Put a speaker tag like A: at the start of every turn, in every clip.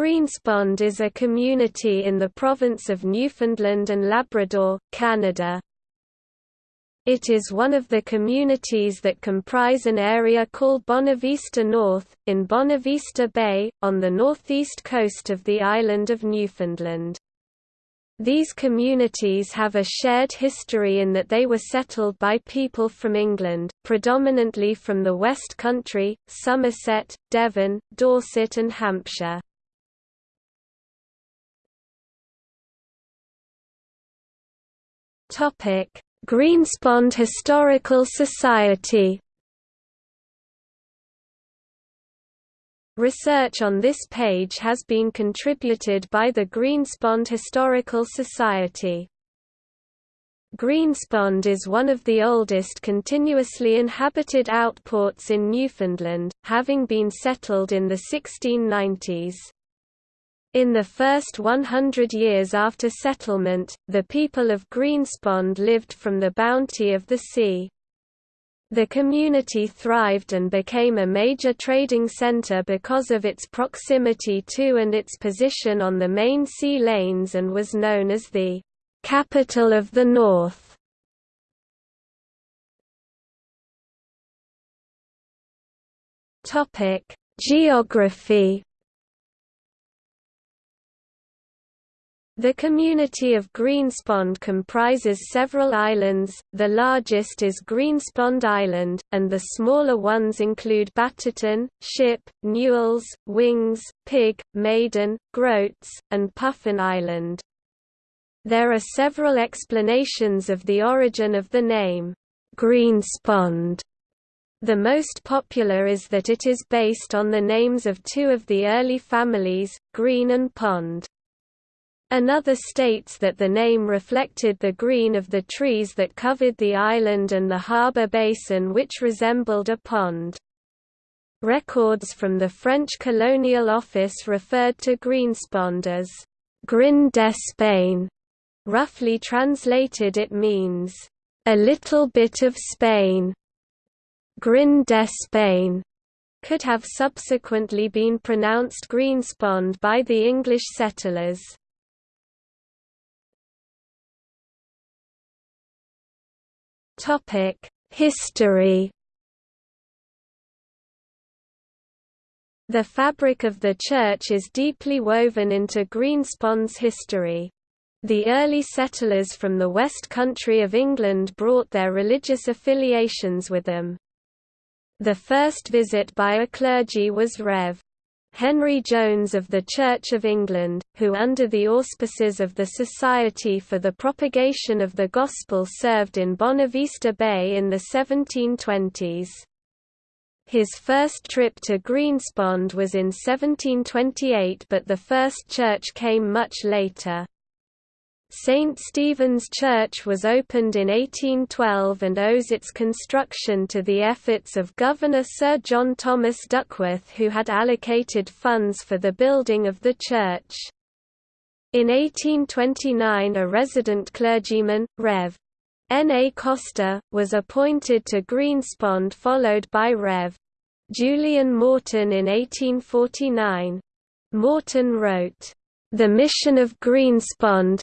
A: Greenspond is a community in the province of Newfoundland and Labrador, Canada. It is one of the communities that comprise an area called Bonavista North, in Bonavista Bay, on the northeast coast of the island of Newfoundland. These communities have a shared history in that they were settled by people from England, predominantly from the West Country, Somerset, Devon, Dorset and Hampshire. Topic: Greenspond Historical Society. Research on this page has been contributed by the Greenspond Historical Society. Greenspond is one of the oldest continuously inhabited outports in Newfoundland, having been settled in the 1690s. In the first 100 years after settlement, the people of Greenspond lived from the bounty of the sea. The community thrived and became a major trading center because of its proximity to and its position on the main sea lanes and was known as the capital of the North. Topic: Geography The community of Greenspond comprises several islands, the largest is Greenspond Island, and the smaller ones include Batterton, Ship, Newells, Wings, Pig, Maiden, Groats, and Puffin Island. There are several explanations of the origin of the name, Greenspond. The most popular is that it is based on the names of two of the early families, Green and Pond. Another states that the name reflected the green of the trees that covered the island and the harbour basin which resembled a pond. Records from the French colonial office referred to Greenspond as Grin. Roughly translated it means, a little bit of Spain. Grin could have subsequently been pronounced Greenspond by the English settlers. History. The fabric of the church is deeply woven into Greenspond's history. The early settlers from the West Country of England brought their religious affiliations with them. The first visit by a clergy was Rev. Henry Jones of the Church of England, who under the auspices of the Society for the Propagation of the Gospel served in Bonavista Bay in the 1720s. His first trip to Greenspond was in 1728 but the first church came much later. St. Stephen's Church was opened in 1812 and owes its construction to the efforts of Governor Sir John Thomas Duckworth who had allocated funds for the building of the church. In 1829 a resident clergyman, Rev. N. A. Coster, was appointed to Greenspond followed by Rev. Julian Morton in 1849. Morton wrote, "...the mission of Greenspond,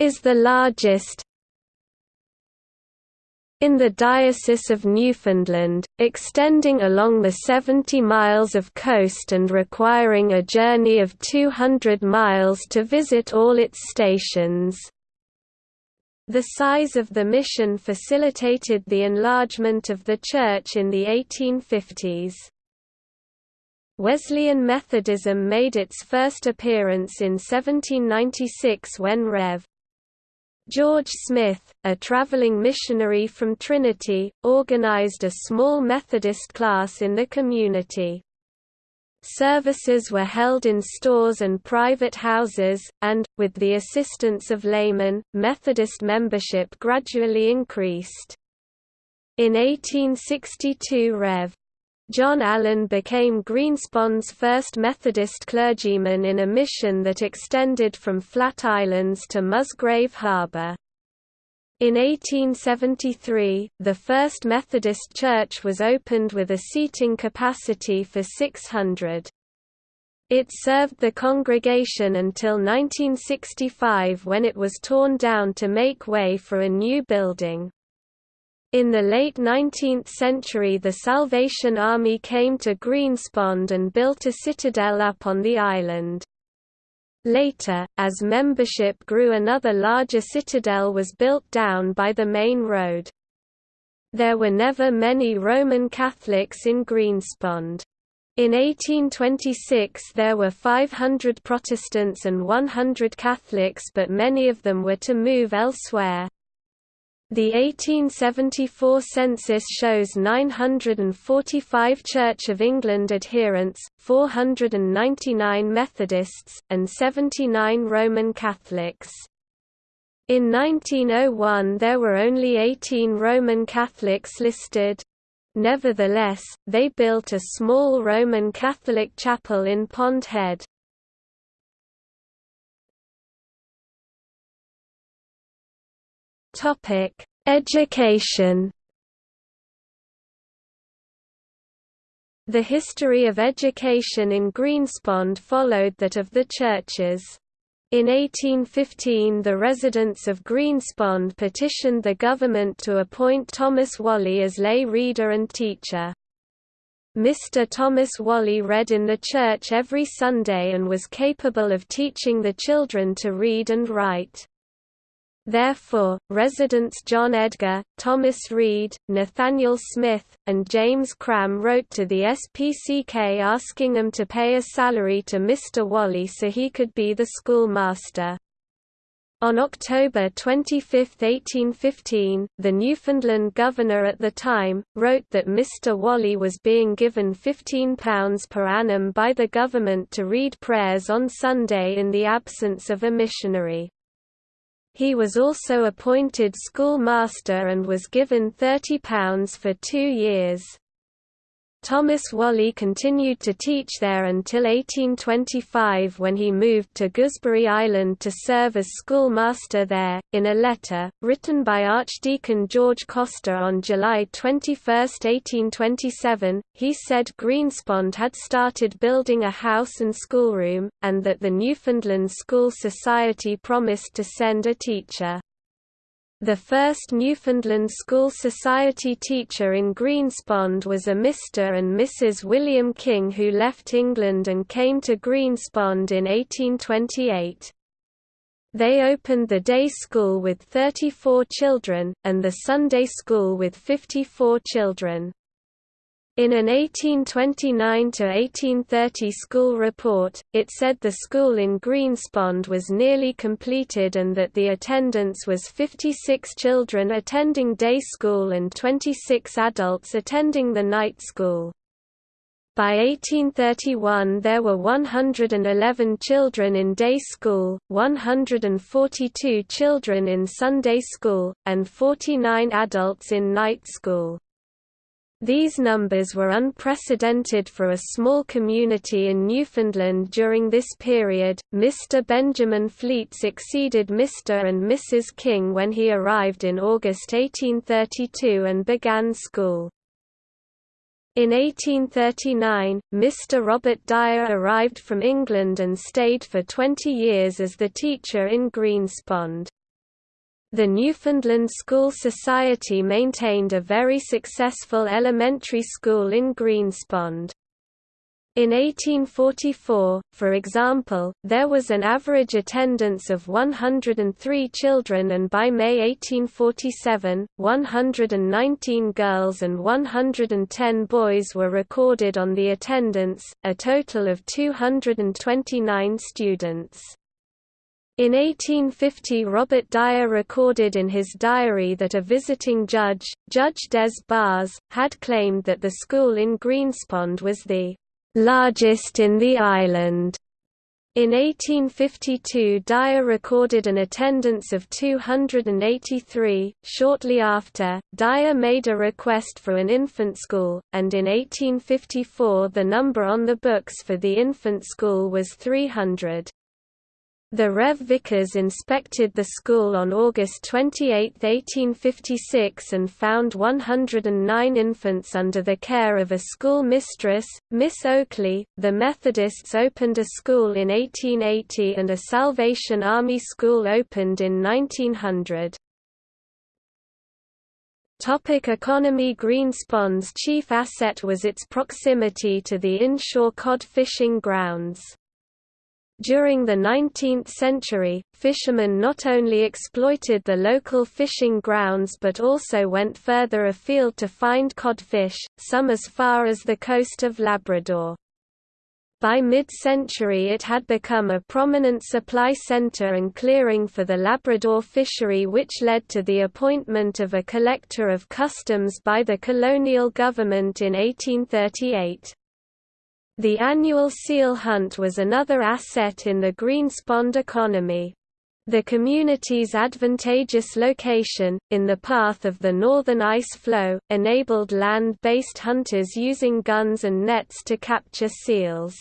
A: is the largest in the Diocese of Newfoundland, extending along the 70 miles of coast and requiring a journey of 200 miles to visit all its stations. The size of the mission facilitated the enlargement of the church in the 1850s. Wesleyan Methodism made its first appearance in 1796 when Rev. George Smith, a traveling missionary from Trinity, organized a small Methodist class in the community. Services were held in stores and private houses, and, with the assistance of laymen, Methodist membership gradually increased. In 1862 Rev. John Allen became Greenspond's first Methodist clergyman in a mission that extended from Flat Islands to Musgrave Harbour. In 1873, the first Methodist church was opened with a seating capacity for 600. It served the congregation until 1965 when it was torn down to make way for a new building. In the late 19th century the Salvation Army came to Greenspond and built a citadel up on the island. Later, as membership grew another larger citadel was built down by the main road. There were never many Roman Catholics in Greenspond. In 1826 there were 500 Protestants and 100 Catholics but many of them were to move elsewhere. The 1874 census shows 945 Church of England adherents, 499 Methodists, and 79 Roman Catholics. In 1901 there were only 18 Roman Catholics listed. Nevertheless, they built a small Roman Catholic chapel in Pond Head. Topic: Education. The history of education in Greenspond followed that of the churches. In 1815 the residents of Greenspond petitioned the government to appoint Thomas Wally as lay reader and teacher. Mr. Thomas Wally read in the church every Sunday and was capable of teaching the children to read and write. Therefore, residents John Edgar, Thomas Reed, Nathaniel Smith, and James Cram wrote to the SPCK asking them to pay a salary to Mr. Wally so he could be the schoolmaster. On October 25, 1815, the Newfoundland governor at the time, wrote that Mr. Wally was being given £15 per annum by the government to read prayers on Sunday in the absence of a missionary. He was also appointed schoolmaster and was given £30 for two years. Thomas Whalley continued to teach there until 1825 when he moved to Gooseberry Island to serve as schoolmaster there. In a letter, written by Archdeacon George Coster on July 21, 1827, he said Greenspond had started building a house and schoolroom, and that the Newfoundland School Society promised to send a teacher. The first Newfoundland School Society teacher in Greenspond was a Mr. and Mrs. William King who left England and came to Greenspond in 1828. They opened the day school with 34 children, and the Sunday school with 54 children. In an 1829–1830 school report, it said the school in Greenspond was nearly completed and that the attendance was 56 children attending day school and 26 adults attending the night school. By 1831 there were 111 children in day school, 142 children in Sunday school, and 49 adults in night school. These numbers were unprecedented for a small community in Newfoundland during this period. Mr. Benjamin Fleet succeeded Mr. and Mrs. King when he arrived in August 1832 and began school. In 1839, Mr. Robert Dyer arrived from England and stayed for 20 years as the teacher in Greenspond. The Newfoundland School Society maintained a very successful elementary school in Greenspond. In 1844, for example, there was an average attendance of 103 children and by May 1847, 119 girls and 110 boys were recorded on the attendance, a total of 229 students. In 1850 Robert Dyer recorded in his diary that a visiting judge, Judge Des Barres, had claimed that the school in Greenspond was the largest in the island. In 1852 Dyer recorded an attendance of 283. Shortly after, Dyer made a request for an infant school, and in 1854 the number on the books for the infant school was 300. The Rev. Vickers inspected the school on August 28, 1856 and found 109 infants under the care of a school mistress, Miss Oakley. The Methodists opened a school in 1880 and a Salvation Army school opened in 1900. Topic economy Greenspond's chief asset was its proximity to the inshore cod fishing grounds. During the 19th century, fishermen not only exploited the local fishing grounds but also went further afield to find codfish, some as far as the coast of Labrador. By mid-century it had become a prominent supply centre and clearing for the Labrador fishery which led to the appointment of a collector of customs by the colonial government in 1838. The annual seal hunt was another asset in the Greenspond economy. The community's advantageous location, in the path of the northern ice flow, enabled land-based hunters using guns and nets to capture seals.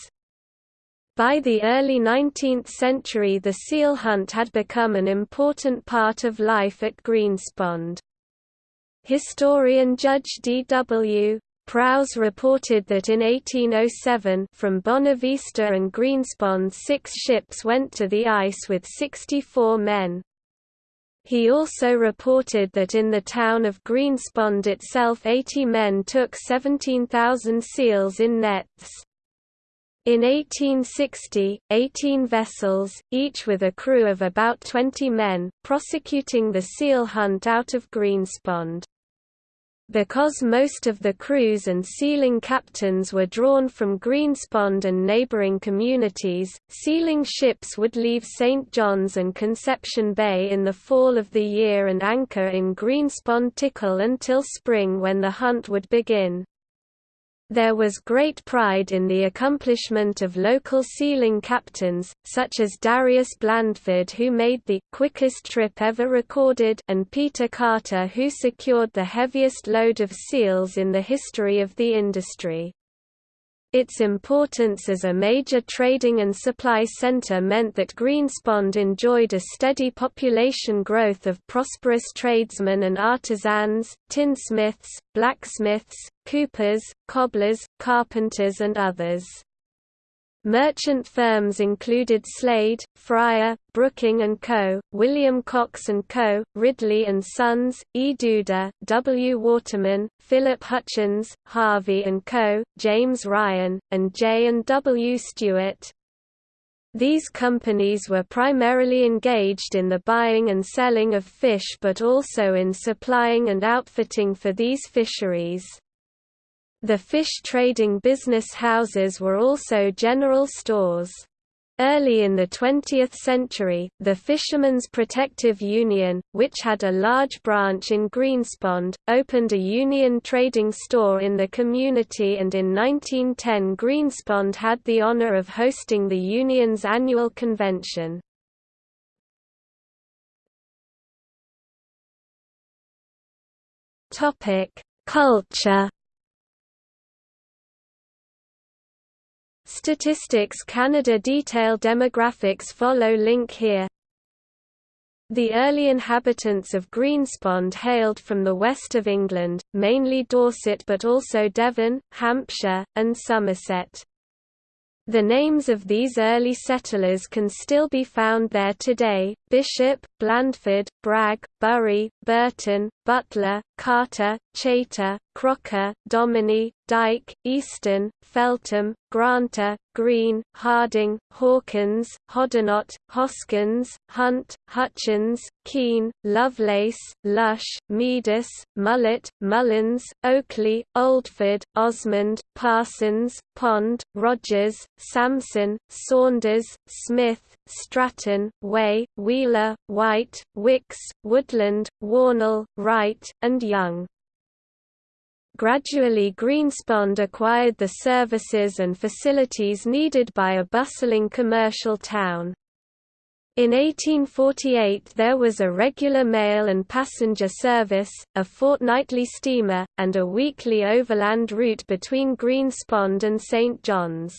A: By the early 19th century the seal hunt had become an important part of life at Greenspond. Historian Judge D.W. Prowse reported that in 1807 from Bonavista and Greenspond six ships went to the ice with 64 men. He also reported that in the town of Greenspond itself 80 men took 17,000 seals in nets. In 1860, 18 vessels, each with a crew of about 20 men, prosecuting the seal hunt out of Greenspond. Because most of the crews and sealing captains were drawn from Greenspond and neighbouring communities, sealing ships would leave St John's and Conception Bay in the fall of the year and anchor in Greenspond Tickle until spring when the hunt would begin. There was great pride in the accomplishment of local sealing captains, such as Darius Blandford who made the quickest trip ever recorded and Peter Carter who secured the heaviest load of seals in the history of the industry. Its importance as a major trading and supply center meant that Greenspond enjoyed a steady population growth of prosperous tradesmen and artisans, tinsmiths, blacksmiths, coopers, cobblers, carpenters and others. Merchant firms included Slade, Fryer, Brooking Co., William Cox Co., Ridley Sons, E. Duda, W. Waterman, Philip Hutchins, Harvey Co., James Ryan, and J. W. Stewart. These companies were primarily engaged in the buying and selling of fish but also in supplying and outfitting for these fisheries. The fish trading business houses were also general stores. Early in the 20th century, the Fishermen's Protective Union, which had a large branch in Greenspond, opened a union trading store in the community and in 1910 Greenspond had the honor of hosting the union's annual convention. Culture Statistics Canada detail demographics follow link here the early inhabitants of Greenspond hailed from the west of England, mainly Dorset but also Devon, Hampshire, and Somerset. The names of these early settlers can still be found there today, Bishop, Blandford, Bragg, Bury, Burton, Butler, Carter, Chater, Crocker, Dominie, Dyke, Easton, Feltham, Granter, Green, Harding, Hawkins, Hoddinott, Hoskins, Hunt, Hutchins, Keene, Lovelace, Lush, Meadus, Mullet, Mullins, Oakley, Oldford, Osmond, Parsons, Pond, Rogers, Sampson, Saunders, Smith, Stratton, Way, Wheeler, White, Wicks, Woodland, Warnell, Wright, and Young. Gradually Greenspond acquired the services and facilities needed by a bustling commercial town. In 1848 there was a regular mail and passenger service, a fortnightly steamer, and a weekly overland route between Greenspond and St. John's.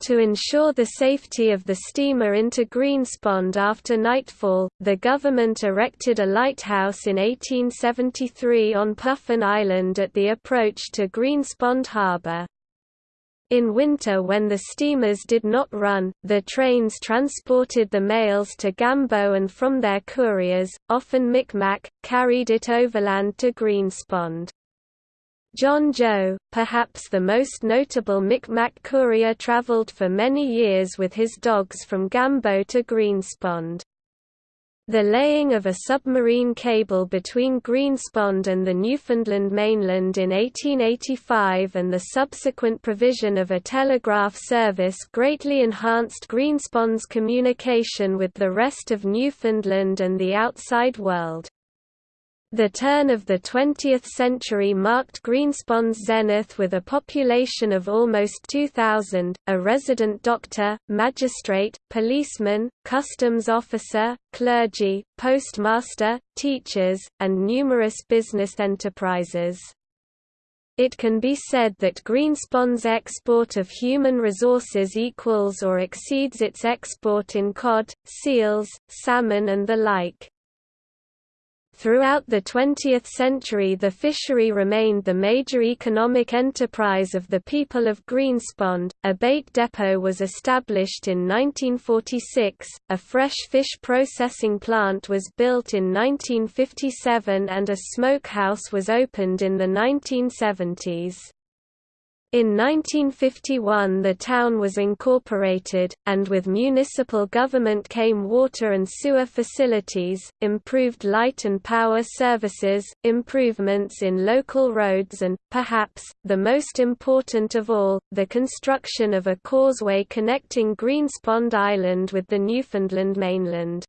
A: To ensure the safety of the steamer into Greenspond after nightfall, the government erected a lighthouse in 1873 on Puffin Island at the approach to Greenspond harbour. In winter when the steamers did not run, the trains transported the mails to Gambo and from their couriers, often Micmac, carried it overland to Greenspond. John Joe, perhaps the most notable Micmac courier traveled for many years with his dogs from Gambo to Greenspond. The laying of a submarine cable between Greenspond and the Newfoundland mainland in 1885 and the subsequent provision of a telegraph service greatly enhanced Greenspond's communication with the rest of Newfoundland and the outside world. The turn of the 20th century marked Greenspond's zenith with a population of almost 2,000, a resident doctor, magistrate, policeman, customs officer, clergy, postmaster, teachers, and numerous business enterprises. It can be said that Greenspond's export of human resources equals or exceeds its export in cod, seals, salmon and the like. Throughout the 20th century the fishery remained the major economic enterprise of the people of Greenspond. A bait depot was established in 1946, a fresh fish processing plant was built in 1957 and a smokehouse was opened in the 1970s. In 1951 the town was incorporated, and with municipal government came water and sewer facilities, improved light and power services, improvements in local roads and, perhaps, the most important of all, the construction of a causeway connecting Greenspond Island with the Newfoundland mainland.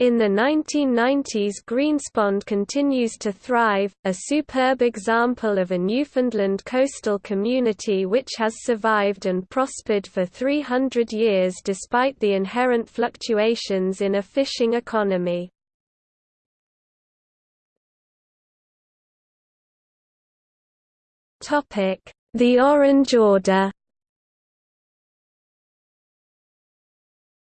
A: In the 1990s Greenspond continues to thrive, a superb example of a Newfoundland coastal community which has survived and prospered for 300 years despite the inherent fluctuations in a fishing economy. The Orange Order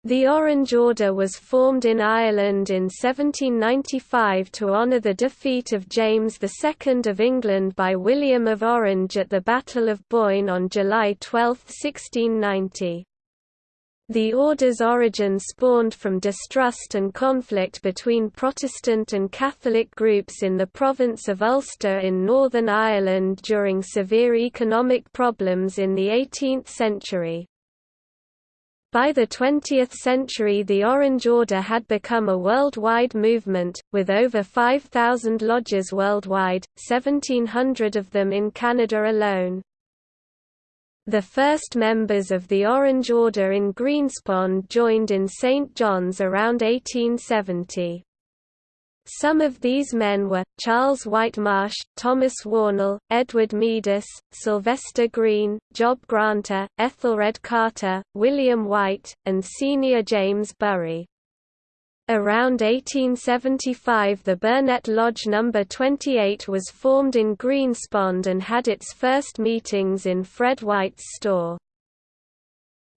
A: The Orange Order was formed in Ireland in 1795 to honour the defeat of James II of England by William of Orange at the Battle of Boyne on July 12, 1690. The order's origin spawned from distrust and conflict between Protestant and Catholic groups in the province of Ulster in Northern Ireland during severe economic problems in the 18th century. By the 20th century the Orange Order had become a worldwide movement, with over 5,000 lodges worldwide, 1,700 of them in Canada alone. The first members of the Orange Order in Greenspond joined in St. John's around 1870. Some of these men were, Charles Whitemarsh, Thomas Warnell, Edward Meadus, Sylvester Green, Job Granter, Ethelred Carter, William White, and senior James Bury. Around 1875 the Burnett Lodge No. 28 was formed in Greenspond and had its first meetings in Fred White's store.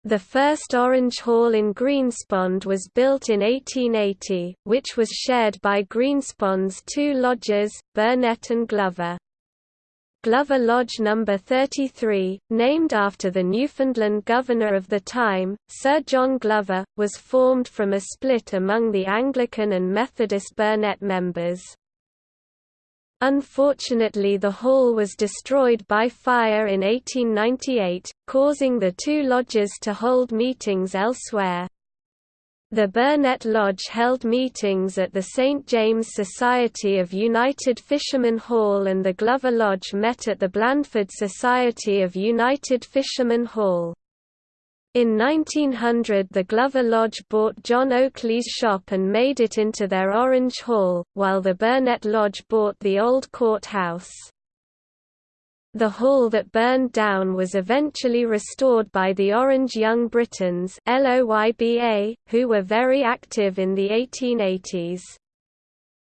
A: The first Orange Hall in Greenspond was built in 1880, which was shared by Greenspond's two lodges, Burnett and Glover. Glover Lodge No. 33, named after the Newfoundland governor of the time, Sir John Glover, was formed from a split among the Anglican and Methodist Burnett members. Unfortunately the hall was destroyed by fire in 1898, causing the two lodges to hold meetings elsewhere. The Burnett Lodge held meetings at the St. James Society of United Fishermen Hall and the Glover Lodge met at the Blandford Society of United Fishermen Hall. In 1900 the Glover Lodge bought John Oakley's shop and made it into their Orange Hall, while the Burnett Lodge bought the old courthouse. The hall that burned down was eventually restored by the Orange Young Britons who were very active in the 1880s.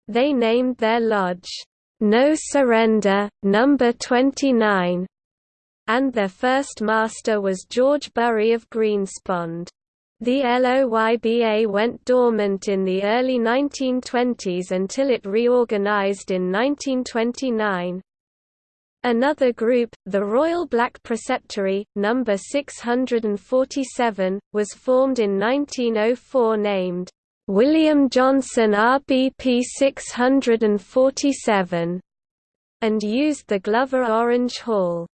A: They named their lodge, No Surrender, Number 29, and their first master was George Bury of Greenspond. The LOYBA went dormant in the early 1920s until it reorganized in 1929. Another group, the Royal Black Preceptory, number 647, was formed in 1904 named William Johnson RBP 647 and used the Glover Orange Hall.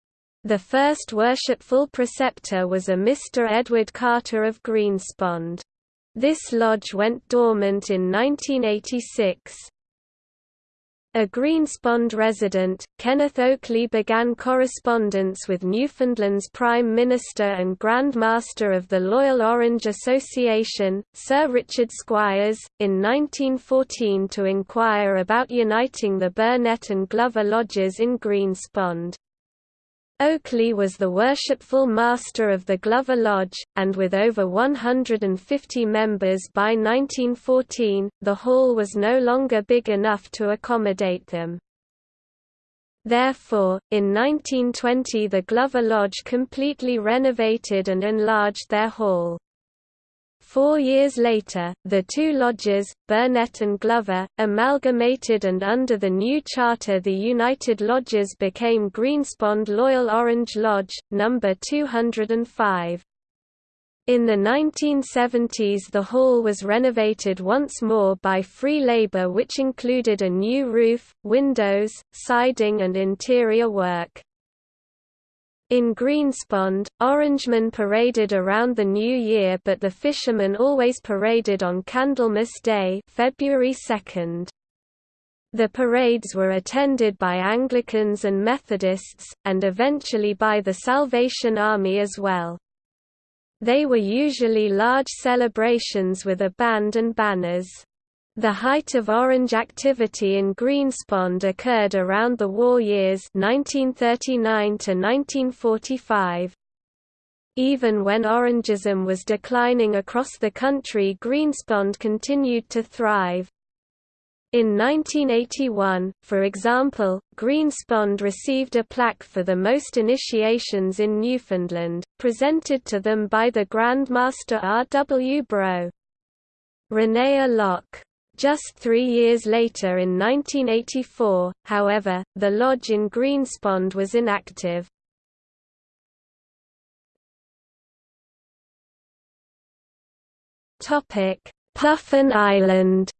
A: The first worshipful preceptor was a Mr. Edward Carter of Greenspond. This lodge went dormant in 1986. A Greenspond resident, Kenneth Oakley began correspondence with Newfoundland's Prime Minister and Grand Master of the Loyal Orange Association, Sir Richard Squires, in 1914 to inquire about uniting the Burnett and Glover lodges in Greenspond. Oakley was the worshipful master of the Glover Lodge, and with over 150 members by 1914, the hall was no longer big enough to accommodate them. Therefore, in 1920 the Glover Lodge completely renovated and enlarged their hall. Four years later, the two lodges, Burnett and Glover, amalgamated and under the new charter the United Lodges became Greenspond Loyal Orange Lodge, No. 205. In the 1970s the hall was renovated once more by free labor which included a new roof, windows, siding and interior work. In Greenspond, Orangemen paraded around the New Year but the fishermen always paraded on Candlemas Day February 2nd. The parades were attended by Anglicans and Methodists, and eventually by the Salvation Army as well. They were usually large celebrations with a band and banners. The height of Orange activity in Greenspond occurred around the war years 1939 to 1945. Even when Orangism was declining across the country Greenspond continued to thrive. In 1981, for example, Greenspond received a plaque for the most initiations in Newfoundland, presented to them by the Grand Master R. W. Bro. Renea Locke. Just three years later in 1984, however, the lodge in Greenspond was inactive. Puffin Island.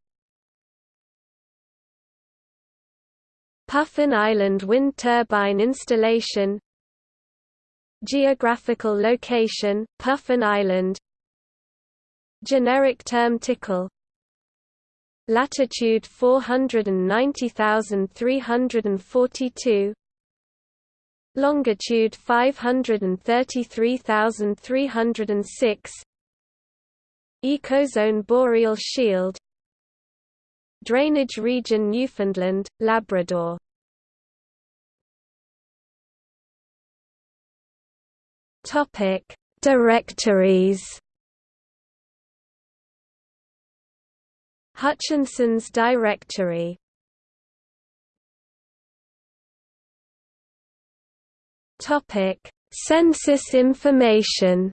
A: Puffin Island wind turbine installation. Geographical location, Puffin Island. Generic term Tickle latitude 490,342 longitude 533,306 ecozone boreal shield. Drainage region Newfoundland Labrador. Topic directories Hutchinson's directory Topic: Census information.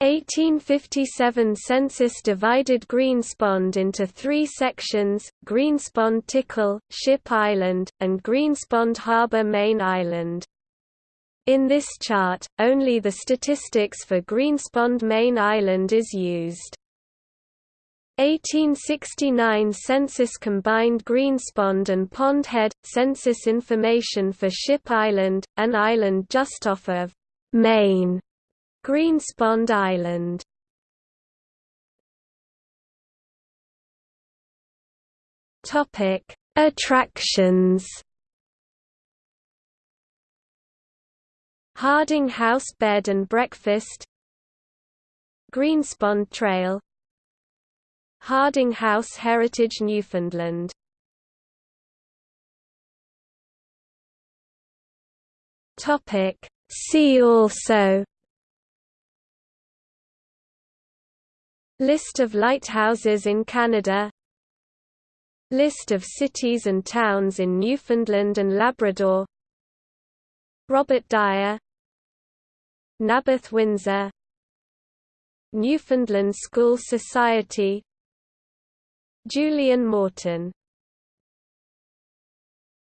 A: 1857 census divided Greenspond into three sections, Greenspond Tickle, Ship Island, and Greenspond Harbour Main Island. In this chart, only the statistics for Greenspond Main Island is used. 1869 census combined Greenspond and Pond Head, census information for Ship Island, an island just off of Maine, Greenspond Island. Attractions Harding House Bed and Breakfast Greenspond Trail Harding House Heritage Newfoundland. Topic. See also List of lighthouses in Canada List of cities and towns in Newfoundland and Labrador Robert Dyer Naboth Winsor Newfoundland School Society Julian Morton